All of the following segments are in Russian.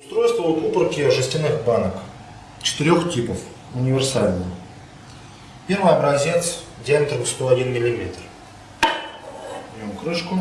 Устройство укупорки жестяных банок четырех типов, универсальное. Первый образец диаметром 101 мм. Берем крышку.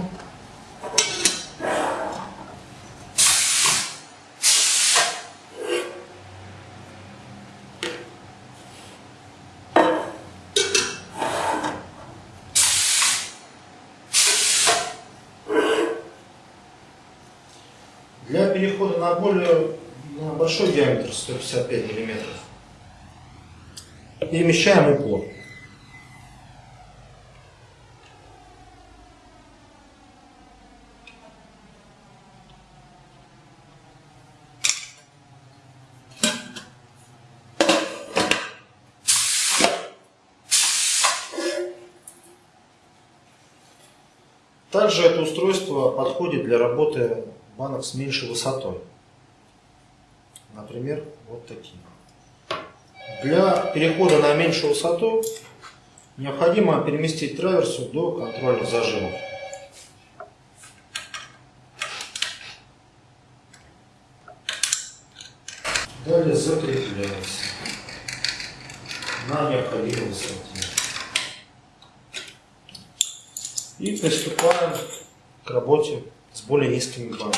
Для перехода на более на большой диаметр 155 мм перемещаем упор. Также это устройство подходит для работы банок с меньшей высотой. Например, вот такие. Для перехода на меньшую высоту необходимо переместить траверсу до контрольных зажимов. Далее закрепляется на необходимой высоте. И приступаем к работе с более низкими банками.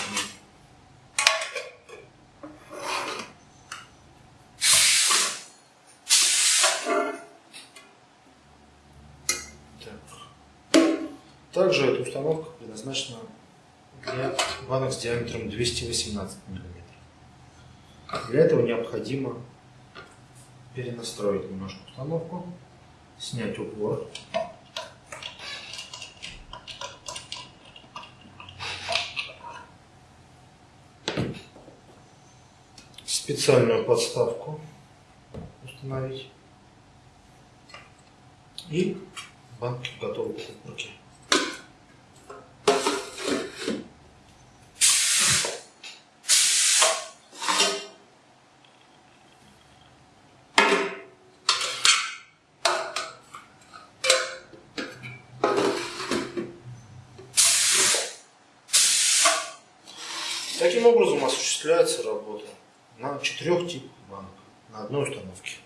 Так. Также эта установка предназначена для банок с диаметром 218 мм. Для этого необходимо перенастроить немножко установку, снять упор. Специальную подставку установить и банки готовы к упаковке. Таким образом осуществляется работа на четырех типах банок на одной установке.